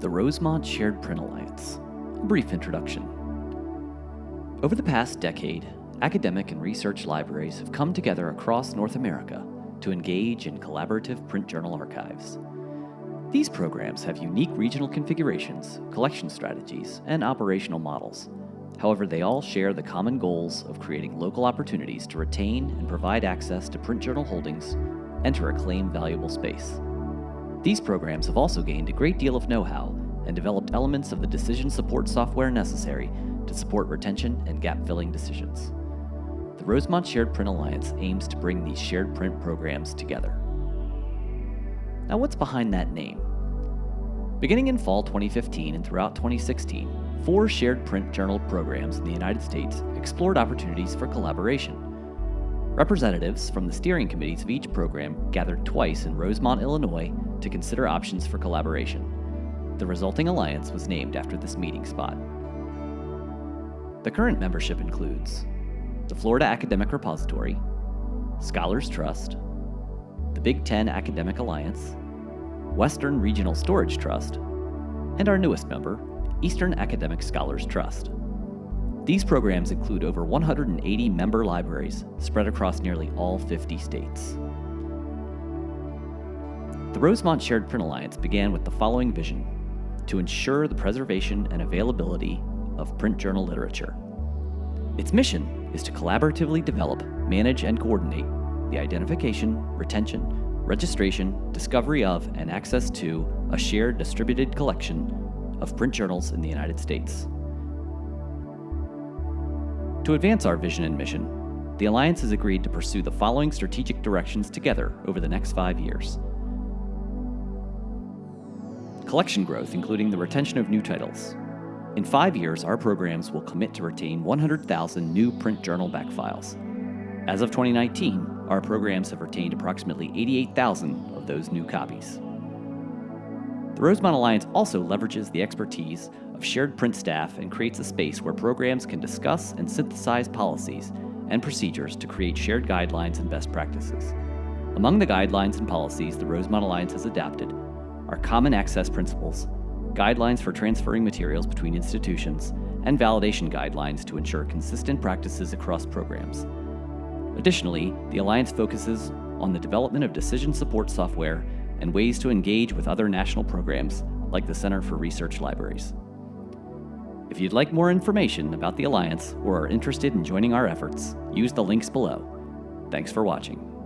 The Rosemont Shared Print Alliance. A brief introduction. Over the past decade, academic and research libraries have come together across North America to engage in collaborative print journal archives. These programs have unique regional configurations, collection strategies, and operational models. However, they all share the common goals of creating local opportunities to retain and provide access to print journal holdings and to reclaim valuable space. These programs have also gained a great deal of know-how and developed elements of the decision support software necessary to support retention and gap-filling decisions. The Rosemont Shared Print Alliance aims to bring these shared print programs together. Now what's behind that name? Beginning in fall 2015 and throughout 2016, four shared print journal programs in the United States explored opportunities for collaboration. Representatives from the steering committees of each program gathered twice in Rosemont, Illinois to consider options for collaboration. The resulting alliance was named after this meeting spot. The current membership includes the Florida Academic Repository, Scholars Trust, the Big Ten Academic Alliance, Western Regional Storage Trust, and our newest member, Eastern Academic Scholars Trust. These programs include over 180 member libraries spread across nearly all 50 states. The Rosemont Shared Print Alliance began with the following vision to ensure the preservation and availability of print journal literature. Its mission is to collaboratively develop, manage, and coordinate the identification, retention, registration, discovery of, and access to a shared distributed collection of print journals in the United States. To advance our vision and mission, the Alliance has agreed to pursue the following strategic directions together over the next five years. Collection growth, including the retention of new titles. In five years, our programs will commit to retain 100,000 new print journal backfiles. As of 2019, our programs have retained approximately 88,000 of those new copies. The Rosemont Alliance also leverages the expertise of shared print staff and creates a space where programs can discuss and synthesize policies and procedures to create shared guidelines and best practices. Among the guidelines and policies the Rosemont Alliance has adapted are common access principles, guidelines for transferring materials between institutions, and validation guidelines to ensure consistent practices across programs. Additionally, the Alliance focuses on the development of decision support software and ways to engage with other national programs like the Center for Research Libraries. If you'd like more information about the Alliance or are interested in joining our efforts, use the links below. Thanks for watching.